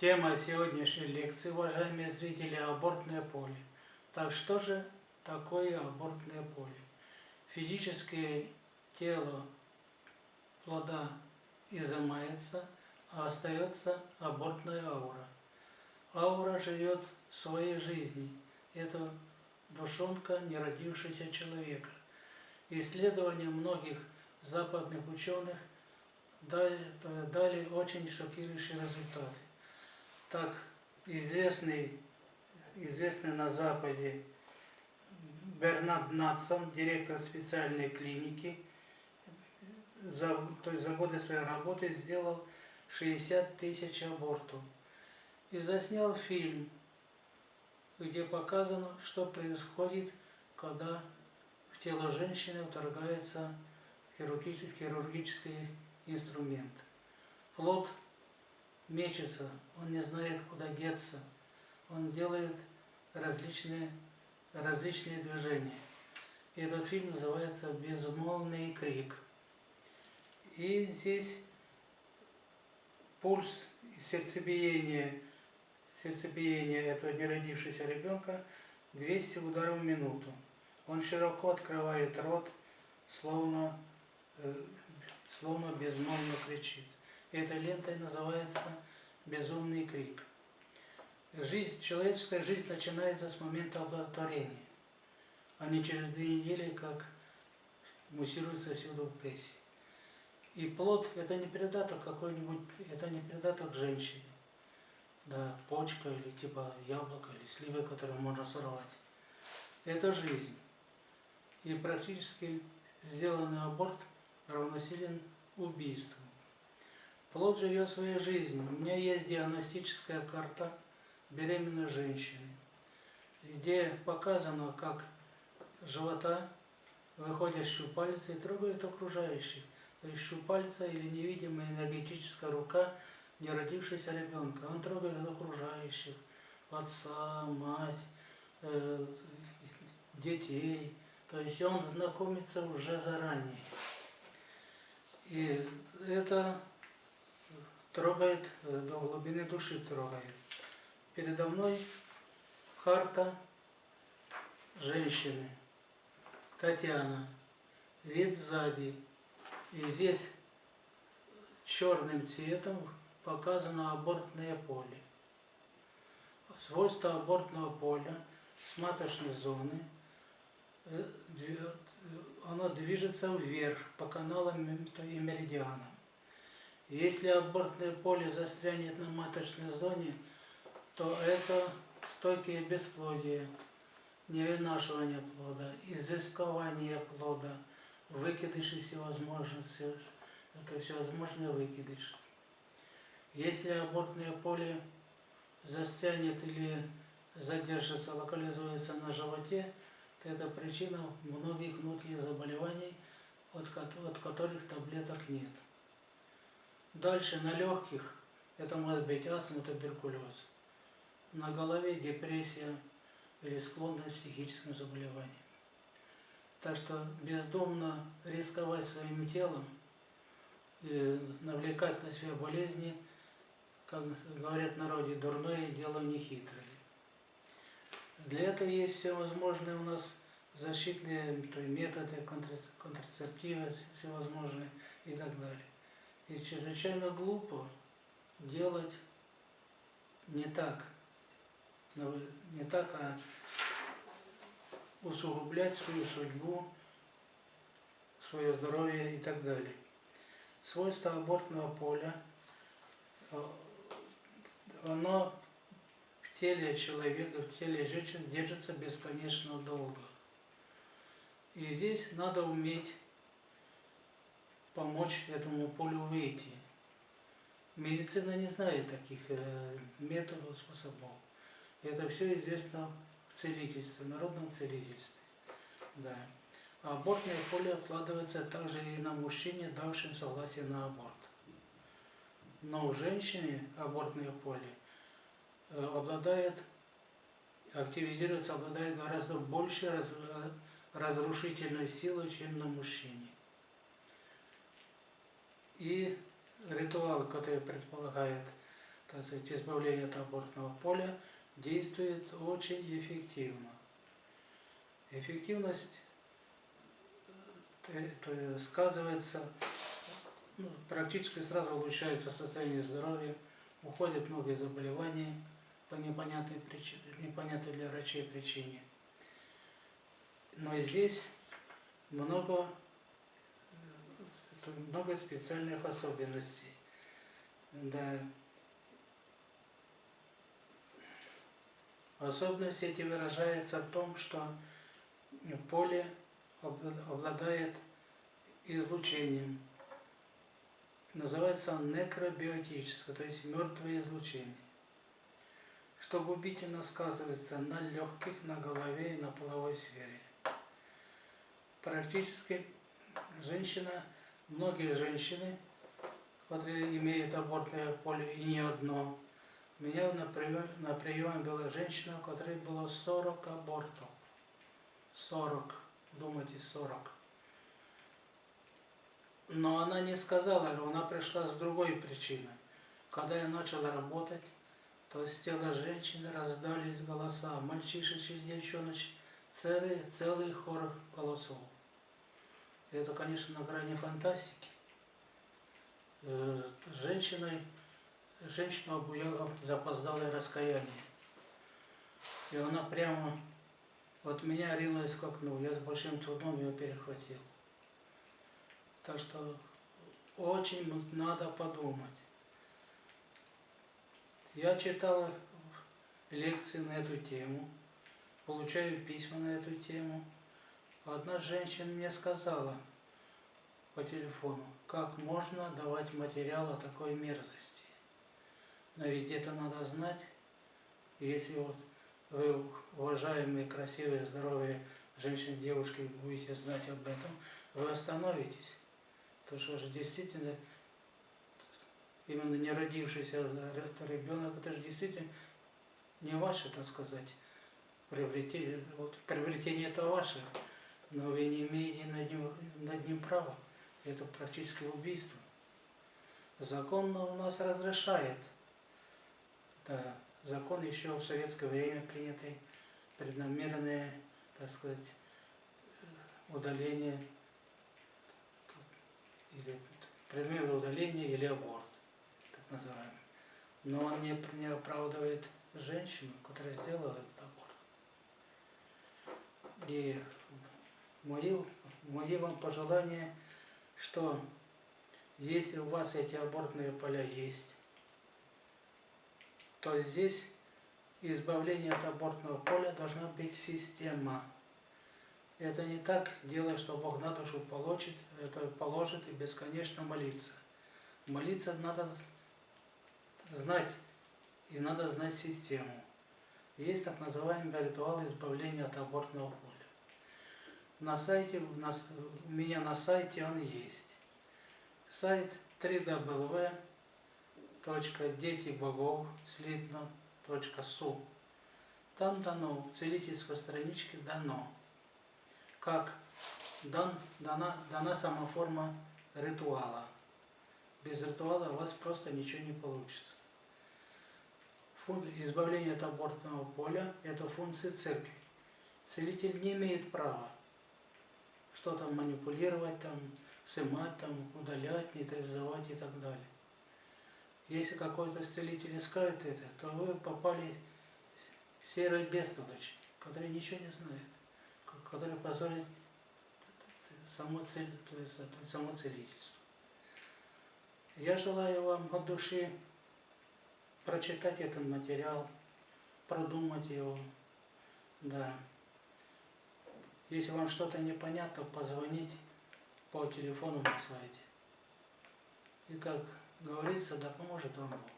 Тема сегодняшней лекции, уважаемые зрители, абортное поле. Так что же такое абортное поле? Физическое тело плода изымается, а остается абортная аура. Аура живет своей жизнью. Это душонка неродившегося человека. Исследования многих западных ученых дали, дали очень шокирующие результаты. Так, известный, известный на Западе Бернард Натсон, директор специальной клиники, за, то есть за годы своей работы сделал 60 тысяч абортов. И заснял фильм, где показано, что происходит, когда в тело женщины вторгается хирургический инструмент. Плод мечется, он не знает, куда деться. Он делает различные, различные движения. И этот фильм называется «Безмолвный крик». И здесь пульс, сердцебиение, сердцебиение этого неродившегося ребенка 200 ударов в минуту. Он широко открывает рот, словно, э, словно безмолвно кричит. Эта лента называется «Безумный крик». Жизнь, человеческая жизнь начинается с момента оплодотворения, а не через две недели, как муссируется всюду в прессе. И плод – это не передаток какой-нибудь, это не передаток женщине. Да, почка или типа яблоко или сливы, которые можно сорвать. Это жизнь. И практически сделанный аборт равносилен убийству. Плод живет своей жизнью. У меня есть диагностическая карта беременной женщины, где показано, как живота выходят щупальца и трогают окружающих. То есть щупальца или невидимая энергетическая рука неродившегося ребенка. Он трогает окружающих, отца, мать, э, детей. То есть он знакомится уже заранее. И это трогает, э, до глубины души трогает. Передо мной карта женщины, Татьяна, вид сзади. И здесь черным цветом показано абортное поле. Свойства абортного поля с маточной зоны, э, оно движется вверх по каналам и меридианам. Если абортное поле застрянет на маточной зоне, то это стойкие бесплодия, невынашивание плода, изыскование плода, выкидыши всевозможные, все, это всевозможные выкидыши. Если абортное поле застрянет или задержится, локализуется на животе, то это причина многих внутренних заболеваний, от которых таблеток нет. Дальше на легких это может быть астма, туберкулез. На голове депрессия или склонность к психическим заболеваниям. Так что бездумно рисковать своим телом, навлекать на себя болезни, как говорят в народе, дурное дело нехитрое. Для этого есть всевозможные у нас защитные то есть методы, контрацептивы всевозможные и так далее. И чрезвычайно глупо делать не так, не так, а усугублять свою судьбу, свое здоровье и так далее. Свойство абортного поля, э, оно в теле человека, в теле женщины держится бесконечно долго. И здесь надо уметь помочь этому полю выйти. Медицина не знает таких э, методов, способов. Это все известно в целительстве, в народном целительстве. Да. А абортное поле откладывается также и на мужчине, давшем согласие на аборт. Но у женщины абортное поле э, обладает, активизируется, обладает гораздо больше раз, разрушительной силой, чем на мужчине. И ритуал, который предполагает так сказать, избавления от абортного поля действует очень эффективно. Эффективность э, сказывается, ну, практически сразу улучшается состояние здоровья, уходят многие заболевания по непонятной, причине, непонятной для врачей причине. Но здесь много, много специальных особенностей. Да. Особенность эти выражается в том, что поле обладает излучением. Называется он некробиотическое, то есть мертвое излучение что губительно сказывается на легких, на голове и на половой сфере. Практически женщина, многие женщины, которые имеют абортное поле и не одно, у меня на приеме, на приеме была женщина, у которой было 40 абортов. 40, думайте, 40. Но она не сказала, она пришла с другой причиной. Когда я начала работать, то с тела женщины раздались голоса, мальчишечек, девчоночек, целый, целый хор голосов. Это, конечно, на грани фантастики. Э, женщиной, женщина обуяла запоздалое раскаяние. И она прямо от меня ринулась к окну. Я с большим трудом ее перехватил. Так что очень надо подумать. Я читал лекции на эту тему, получаю письма на эту тему. Одна женщина мне сказала по телефону, как можно давать материал о такой мерзости. Но ведь это надо знать, если вот вы, уважаемые, красивые, здоровые женщины, девушки, будете знать об этом, вы остановитесь. Потому что же действительно именно не родившийся ребенок, это же действительно не ваше, так сказать, приобретение. Вот, приобретение это ваше, но вы не имеете над ним, над ним права. Это практически убийство. Закон у нас разрешает. Да, закон еще в советское время принятый, преднамеренное, так сказать, удаление или предмет удаления или аборт называемый. Но он не, не оправдывает женщину, которая сделала этот аборт. И мои, мои вам пожелания, что если у вас эти абортные поля есть, то здесь избавление от абортного поля должна быть система. Это не так дело, что Бог на душу получит, это положит и бесконечно молиться. Молиться надо знать, и надо знать систему. Есть так называемый ритуал избавления от абортного поля. На сайте, у, нас, у меня на сайте он есть. Сайт www.детибогов.слитно.су Там дано, в целительской страничке дано, как дан, дана, дана сама форма ритуала. Без ритуала у вас просто ничего не получится избавление от абортного поля – это функция церкви. Целитель не имеет права что-то манипулировать, там, сымать, там, удалять, нейтрализовать и так далее. Если какой-то целитель искает это, то вы попали в серый бестолочь, который ничего не знает, который позорит само, цель, само целительство. Я желаю вам от души прочитать этот материал, продумать его, да. Если вам что-то непонятно, позвонить по телефону на сайте. И как говорится, да поможет вам Бог.